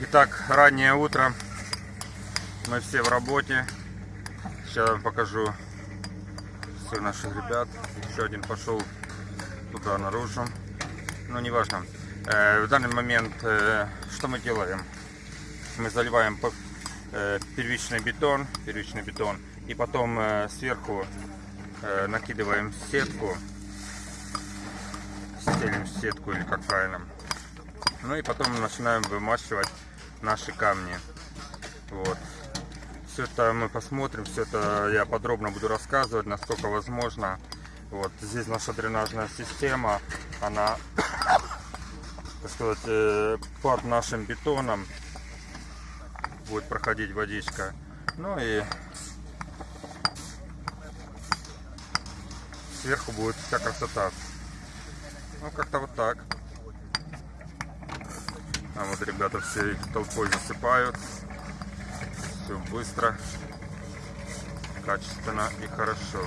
Итак, раннее утро. Мы все в работе. Сейчас вам покажу всех наших ребят. Еще один пошел туда наружу. Ну, неважно. Э, в данный момент э, что мы делаем? Мы заливаем э, первичный бетон, первичный бетон, и потом сверху накидываем сетку, стелим сетку или как правильно. Ну и потом начинаем вымачивать наши камни. Вот. Все это мы посмотрим, все это я подробно буду рассказывать, насколько возможно. Вот здесь наша дренажная система, она, так сказать, э, под нашим бетоном будет проходить водичка. Ну и сверху будет вся красота. Ну как-то вот так. А вот ребята все толпой засыпают. Все быстро, качественно и хорошо.